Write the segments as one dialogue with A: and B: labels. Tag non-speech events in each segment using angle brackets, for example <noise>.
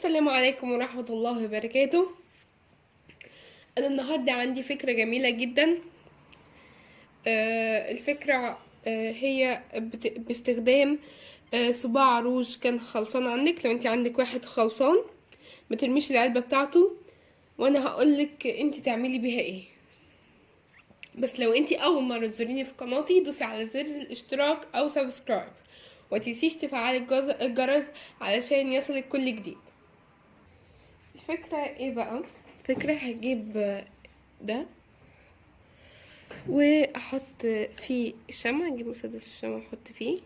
A: السلام عليكم ورحمة الله وبركاته. أنا النهاردة عندي فكرة جميلة جدا. آه، الفكرة آه، هي باستخدام آه، صباع روج كان خلصان عندك. لو أنت عندك واحد خلصان ما ترميش العلبة بتاعته. وأنا هقولك أنت تعملي بيها إيه. بس لو أنت أول مرة تزوريني في قناتي دوسي على زر الاشتراك أو سبسكرايب. وتنسيش تفعلي الجرس علشان يصلك كل جديد. الفكرة إيه بقى فكرة هجيب ده. وأحط فيه الشمع أجيب مسدس الشمع أحط فيه.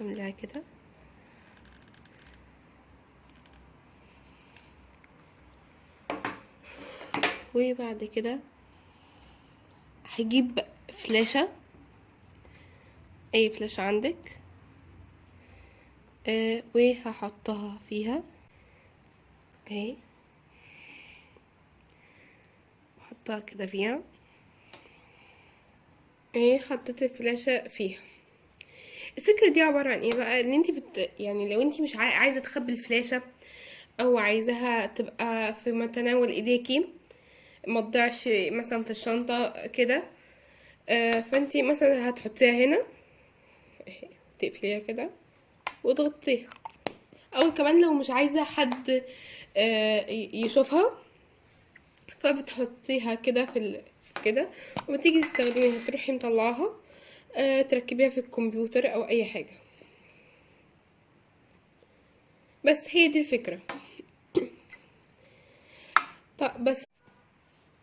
A: أملاها كده. وبعد كده هجيب فلاشة. أي فلاشة عندك. آه وهحطها فيها. أهي. احطها كده فيها. أهي حطيت الفلاشة فيها. الفكرة دي عبارة عن إيه بقى؟ إن انت بت... يعني لو انت مش عاي... عايزة تخبي الفلاشة أو عايزاها تبقى في متناول إيديكي ما تضيعش مثلا في الشنطة كده. آه فانت مثلا هتحطيها هنا. اهي تقفليها كده وتغطيها. أو كمان لو مش عايزة حد آه يشوفها فبتحطيها كده في ال... كده وما تيجي تستخدميها تروحي مطلعاها آه تركبيها في الكمبيوتر أو أي حاجة. بس هي دي الفكرة. <coughs> طب بس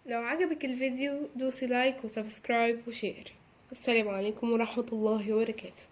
A: لو عجبك الفيديو دوسي like و subscribe و share. السلام عليكم ورحمة الله وبركاته.